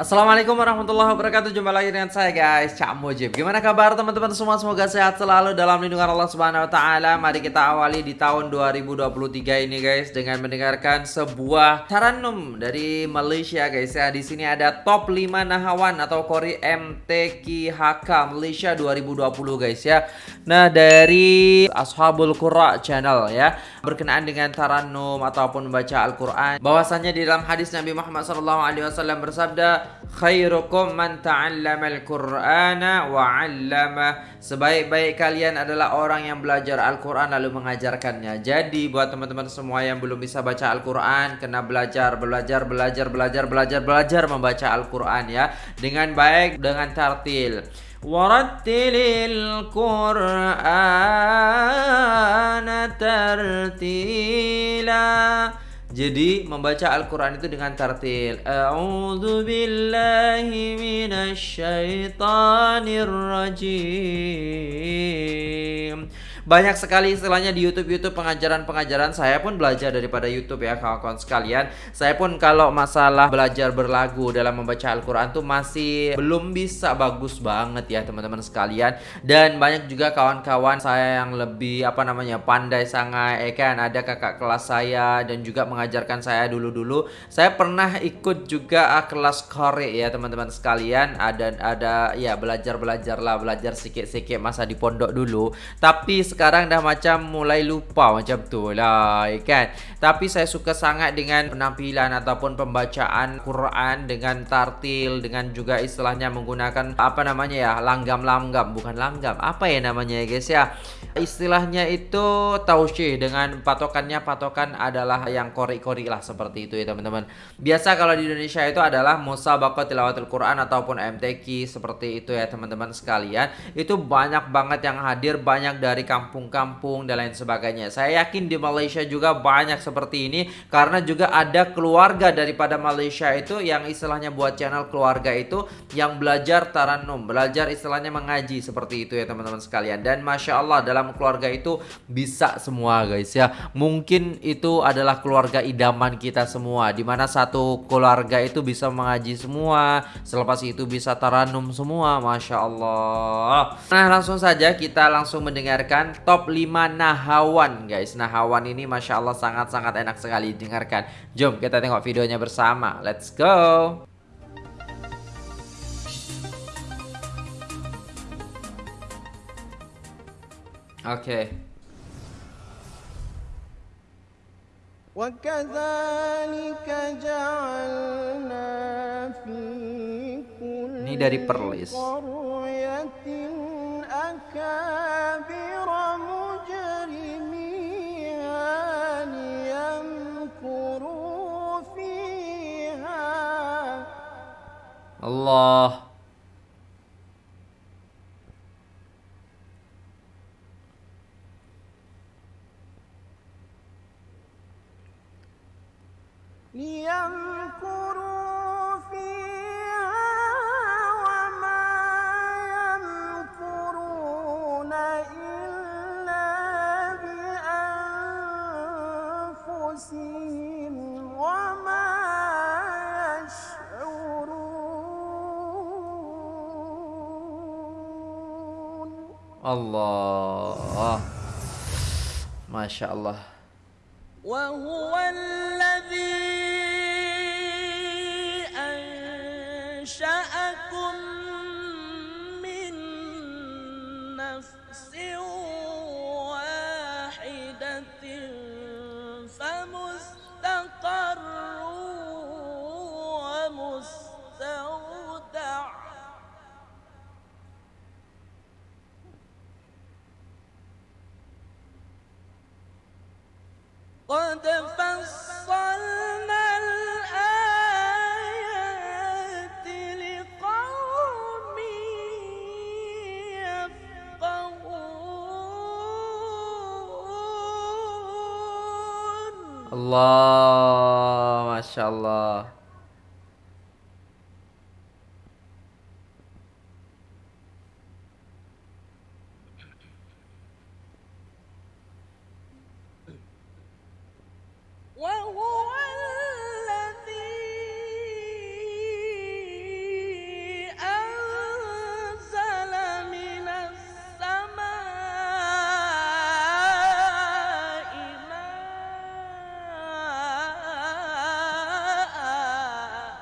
Assalamualaikum warahmatullahi wabarakatuh. Jumpa lagi dengan saya guys. Cak Mujib. Gimana kabar teman-teman? Semua Semoga sehat selalu dalam lindungan Allah Subhanahu Wa Taala. Mari kita awali di tahun 2023 ini guys Dengan mendengarkan sebuah taranum dari Malaysia guys. Ya Di sini ada top 5 nahawan atau kori MTQHK Malaysia 2020 guys ya. Nah dari Ashabul Qura channel ya Berkenaan dengan taranum ataupun baca Al-Quran. Bahwasannya di dalam hadis Nabi Muhammad SAW bersabda khairukum man ta'allama al-Qur'ana wa 'allama. Sebaik-baik kalian adalah orang yang belajar Al-Qur'an lalu mengajarkannya. Jadi buat teman-teman semua yang belum bisa baca Al-Qur'an, kena belajar, belajar, belajar, belajar, belajar, belajar membaca Al-Qur'an ya dengan baik dengan tartil. Warattilil Qur'ana tartila. Jadi membaca Al-Quran itu dengan tartil. A'udhu billahi minasyaitanir rajim banyak sekali istilahnya di YouTube-YouTube pengajaran-pengajaran saya pun belajar daripada YouTube ya kawan-kawan sekalian. Saya pun kalau masalah belajar berlagu dalam membaca Al-Qur'an tuh masih belum bisa bagus banget ya teman-teman sekalian. Dan banyak juga kawan-kawan saya yang lebih apa namanya pandai sangat eh kan ada kakak kelas saya dan juga mengajarkan saya dulu-dulu. Saya pernah ikut juga uh, kelas korek ya teman-teman sekalian. Ada ada ya belajar-belajar lah, belajar sikit-sikit masa di pondok dulu. Tapi sekarang dah macam mulai lupa macam tu lah ya kan? Tapi saya suka sangat dengan penampilan ataupun pembacaan Quran dengan tartil dengan juga istilahnya menggunakan apa namanya ya langgam-langgam. Bukan langgam apa ya namanya ya guys ya istilahnya itu tausyih dengan patokannya patokan adalah yang kori-kori lah seperti itu ya teman-teman biasa kalau di Indonesia itu adalah musabaqah tilawatul Quran ataupun MTQ seperti itu ya teman-teman sekalian itu banyak banget yang hadir banyak dari kampung kampung-kampung dan lain sebagainya. Saya yakin di Malaysia juga banyak seperti ini karena juga ada keluarga daripada Malaysia itu yang istilahnya buat channel keluarga itu yang belajar taranum, belajar istilahnya mengaji seperti itu ya teman-teman sekalian. Dan masya Allah dalam keluarga itu bisa semua guys ya. Mungkin itu adalah keluarga idaman kita semua, di mana satu keluarga itu bisa mengaji semua, selepas itu bisa taranum semua, masya Allah. Nah langsung saja kita langsung mendengarkan top 5 nahawan guys Nahawan ini Masya Allah sangat-sangat enak sekali dengarkan Jom kita tengok videonya bersama Let's go okay. Ini dari Perlis. Allah الله. ما شاء الله. وهو قد فصلنا الآيات لقوم يفقهون. الله ما شاء الله.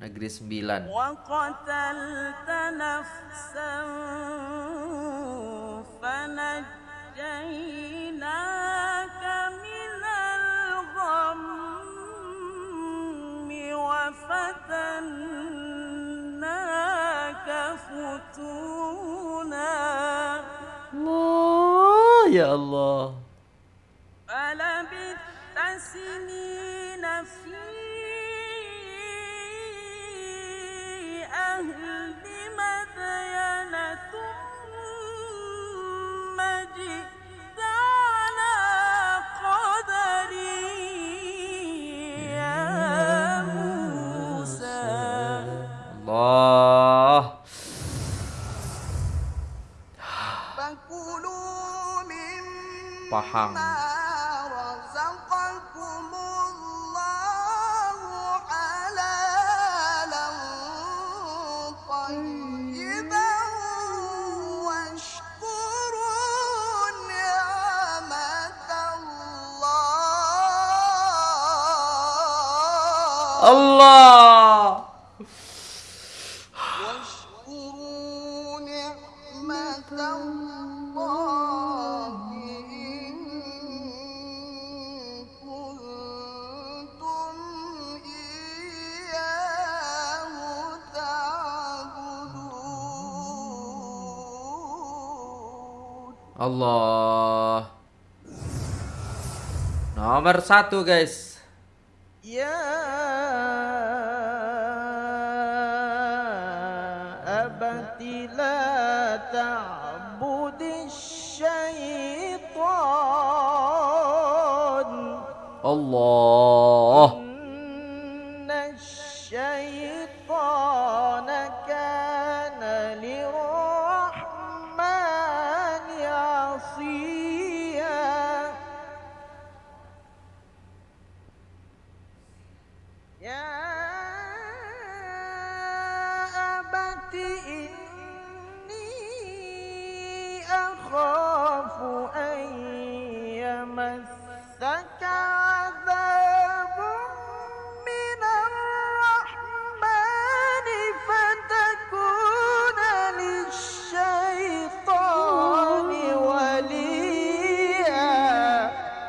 Negeri Sembilan. الله آه، يا الله. فلبثت سنين في أهل مدين ثم جئت على قدري يا موسى Allah. فكلوا مما Paham. Allah. Allah. Nomor satu guys. يا أبت لا تعبد الشيطان Allah.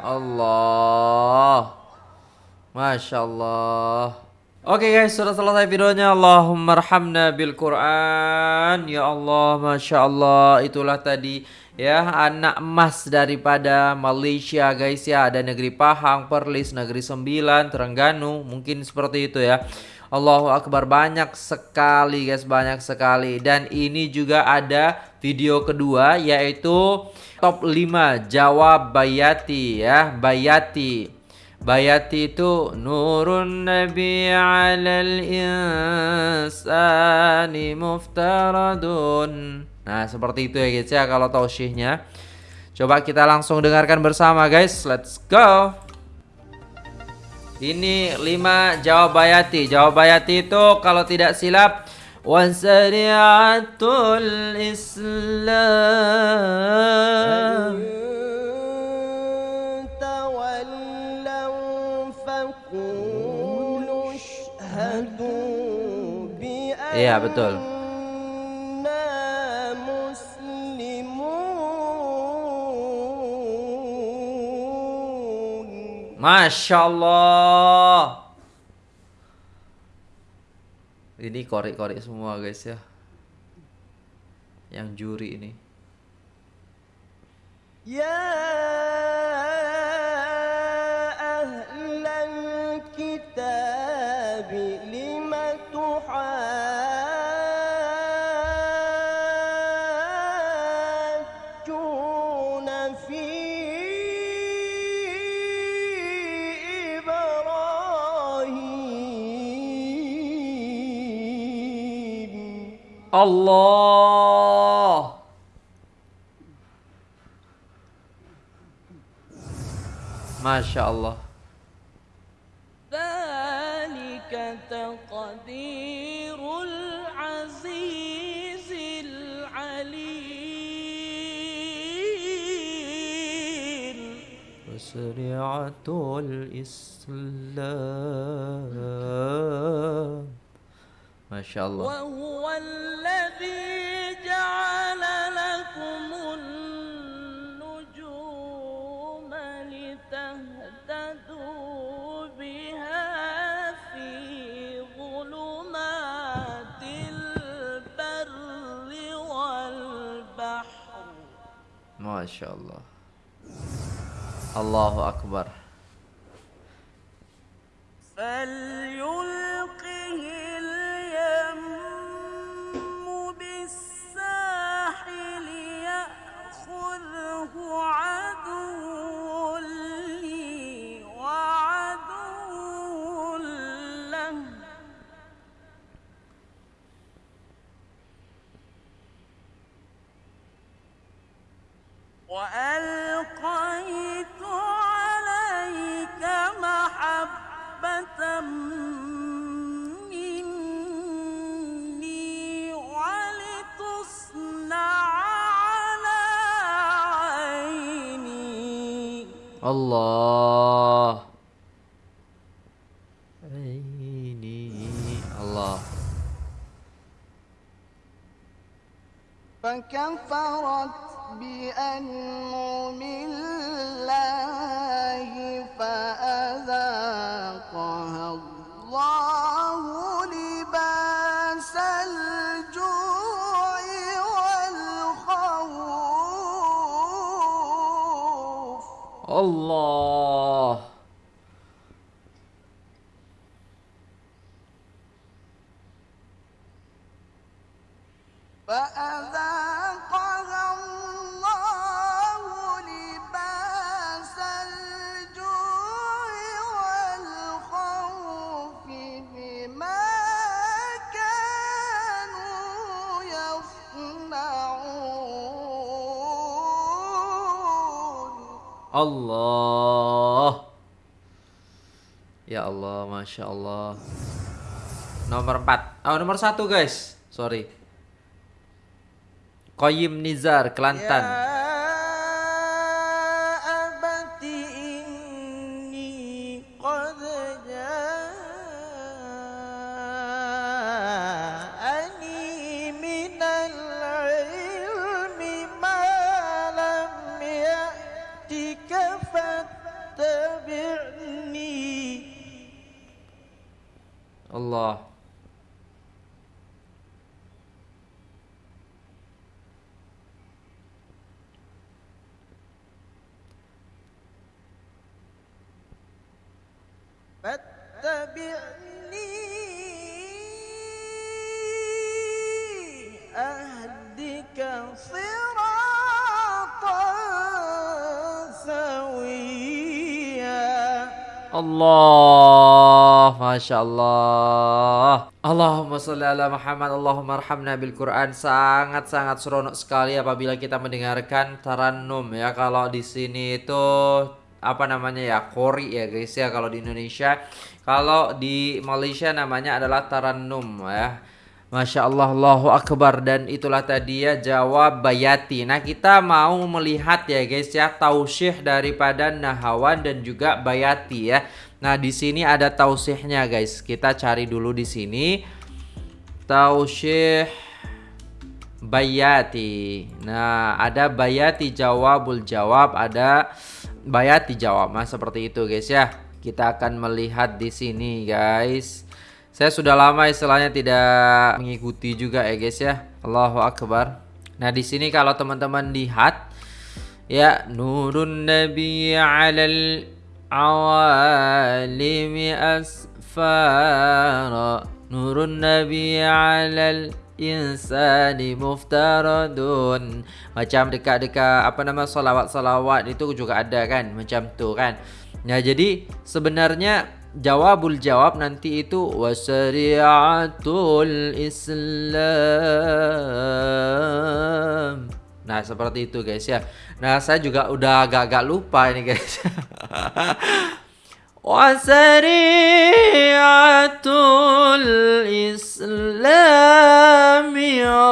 Allah. Masya Allah. Oke guys, sudah selesai videonya. Allahumma rahamna bil Quran. Ya Allah, Masya Allah. Itulah tadi ya anak emas daripada Malaysia guys ya. Ada negeri Pahang, Perlis, negeri Sembilan, Terengganu. Mungkin seperti itu ya. Allahu Akbar banyak sekali guys banyak sekali dan ini juga ada video kedua yaitu top 5 jawab Bayati ya Bayati Bayati itu nurun nabi alal insani muftaradun Nah seperti itu ya guys ya kalau tausihnya. Coba kita langsung dengarkan bersama guys. Let's go. Ini 5 jawabayati Jawabayati itu kalau tidak silap Wasari'atul Islam. Iya betul. Masya Allah. Ini korek-korek semua guys ya. Yang juri ini. Yeah. Allah. Masya Allah. ذلك تقدير العزيز العليم وسريعة الإسلام ما شاء الله وهو Maşallah. Allahu Akbar. Salli الله. عيني. الله. فكفرت بأنعم الله الله فأذاقها Allah. Ya Allah Masya Allah. Nomor 4 Oh nomor 1 guys. Sorry. Koyim Nizar Kelantan. يا فاتبعني أهدك صراطا سويا Allah Masya Allah Allahumma salli ala Muhammad Allahumma arhamna bil Quran Sangat-sangat seronok sekali apabila kita mendengarkan tarannum ya Kalau di sini itu apa namanya ya kori ya guys ya kalau di Indonesia kalau di Malaysia namanya adalah tarannum ya Masya Allah, Allahu Akbar dan itulah tadi ya jawab Bayati. Nah kita mau melihat ya guys ya tausih daripada Nahawan dan juga Bayati ya. Nah di sini ada tausihnya guys. Kita cari dulu di sini tausih Bayati. Nah ada Bayati jawabul jawab, ada Bayati jawab. Nah seperti itu guys ya. Kita akan melihat di sini guys. Saya sudah lama istilahnya tidak mengikuti juga ya guys ya. Allahu akbar. Nah, di sini kalau teman-teman lihat ya nurun nabi 'alal awalimi asfara nurun nabi 'alal insani muftaradun macam dekat-dekat apa nama salawat-salawat itu juga ada kan macam tu kan Nah jadi sebenarnya jawabul jawab nanti itu wasariatul Islam. Nah, seperti itu guys ya. Nah, saya juga udah agak-agak lupa ini guys. وسريعة الإسلام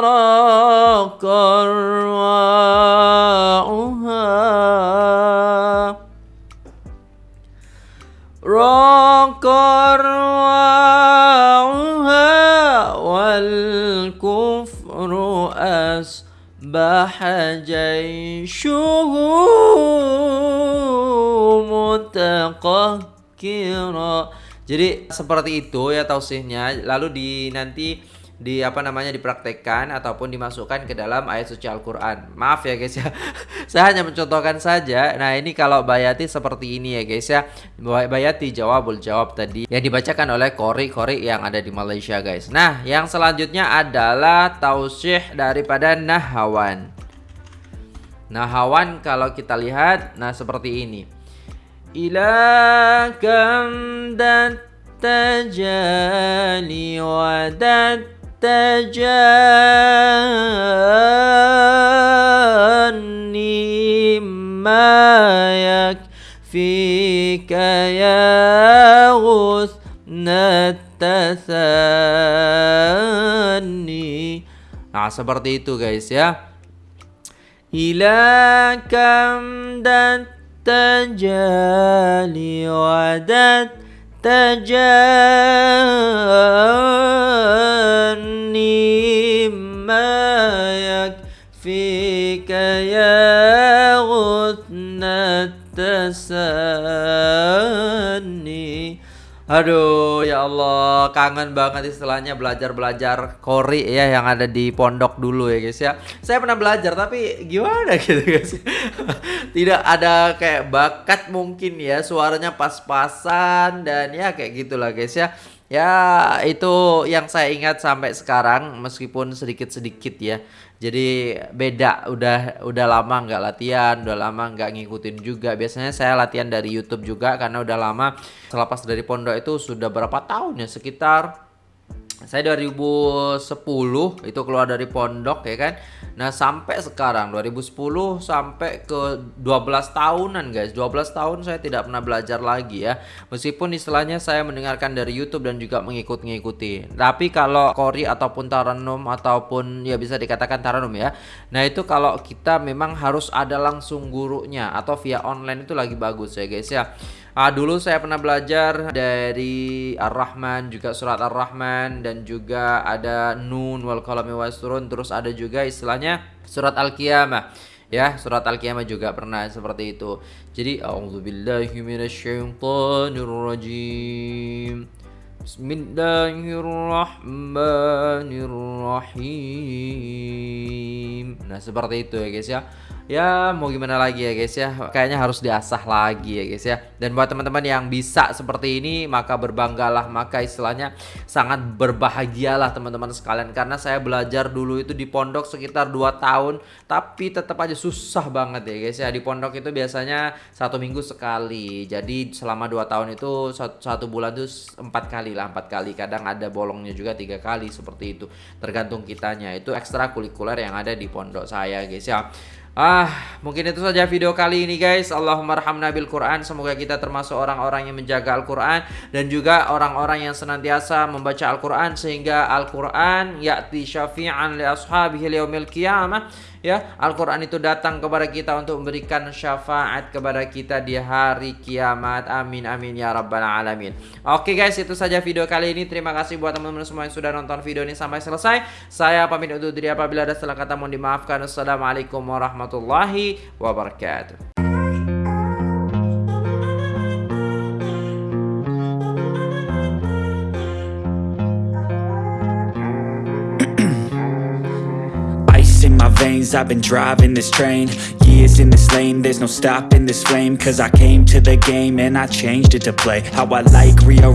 راق رواؤها. راق رواؤها والكفر أصبح جيشه متقهر kira jadi seperti itu ya tausihnya lalu di nanti di apa namanya dipraktekkan ataupun dimasukkan ke dalam ayat suci Al-Qur'an. Maaf ya guys ya. Saya hanya mencontohkan saja. Nah, ini kalau bayati seperti ini ya guys ya. Bayati jawabul jawab tadi yang dibacakan oleh kori-kori yang ada di Malaysia guys. Nah, yang selanjutnya adalah tausih daripada nahawan. Nahawan kalau kita lihat nah seperti ini. Ila kam dan tajali wadat تجاني ما يكفيك يا غصن التثاني Nah seperti itu guys ya Ila kam dan tajali wadat تجاني ما يكفيك يا غثن التساني Aduh ya Allah kangen banget istilahnya belajar-belajar kori ya yang ada di pondok dulu ya guys ya. Saya pernah belajar tapi gimana gitu guys? Tidak ada kayak bakat mungkin ya suaranya pas-pasan dan ya kayak gitulah guys ya Ya itu yang saya ingat sampai sekarang meskipun sedikit-sedikit ya. Jadi beda. Udah udah lama nggak latihan udah lama nggak ngikutin juga. Biasanya saya latihan dari YouTube juga karena udah lama selepas dari pondok itu sudah berapa tahun ya sekitar saya 2010 itu keluar dari pondok ya kan? Nah sampai sekarang 2010 sampai ke 12 tahunan guys. 12 tahun saya tidak pernah belajar lagi ya. Meskipun istilahnya saya mendengarkan dari Youtube dan juga mengikut-ngikuti. Tapi kalau Kori ataupun Taranum ataupun ya bisa dikatakan Taranum ya. Nah itu kalau kita memang harus ada langsung gurunya atau via online itu lagi bagus ya guys ya Ah, dulu saya pernah belajar dari Ar-Rahman juga surat Ar-Rahman dan juga ada Nun wal qalami wasrun terus ada juga istilahnya surat Al-Qiyamah ya surat Al-Qiyamah juga pernah seperti itu. Jadi auzubillahi minasyaitonirrajim. Bismillahirrahmanirrahim. Nah, seperti itu ya guys ya ya mau gimana lagi ya guys ya. Kayaknya harus diasah lagi ya guys ya. Dan buat teman-teman yang bisa seperti ini maka berbanggalah. Maka istilahnya sangat berbahagialah teman-teman sekalian. Karena saya belajar dulu itu di pondok sekitar 2 tahun tapi tetap aja susah banget ya guys ya. Di pondok itu biasanya satu minggu sekali. Jadi selama 2 tahun itu satu, bulan itu empat kali lah empat kali. Kadang ada bolongnya juga tiga kali seperti itu. Tergantung kitanya. Itu ekstra kulikuler yang ada di pondok saya guys ya Ah, mungkin itu saja video kali ini guys. Allahumma rahamna bil Quran. Semoga kita termasuk orang-orang yang menjaga Al-Quran dan juga orang-orang yang senantiasa membaca Al-Quran sehingga Al-Quran ya'ti syafi'an li ashabihi yaumil qiyamah ya Al-Quran itu datang kepada kita untuk memberikan syafaat kepada kita di hari kiamat. Amin amin ya rabbal alamin. Oke guys itu saja video kali ini. Terima kasih buat teman-teman semua yang sudah nonton video ini sampai selesai. Saya pamit undur diri apabila ada salah kata mohon dimaafkan. Assalamualaikum warahmatullahi wabarakatuh I've been driving this train. Years in this lane There's no stopping this flame. Cause I came to the game And I changed it to play. How I like rearrange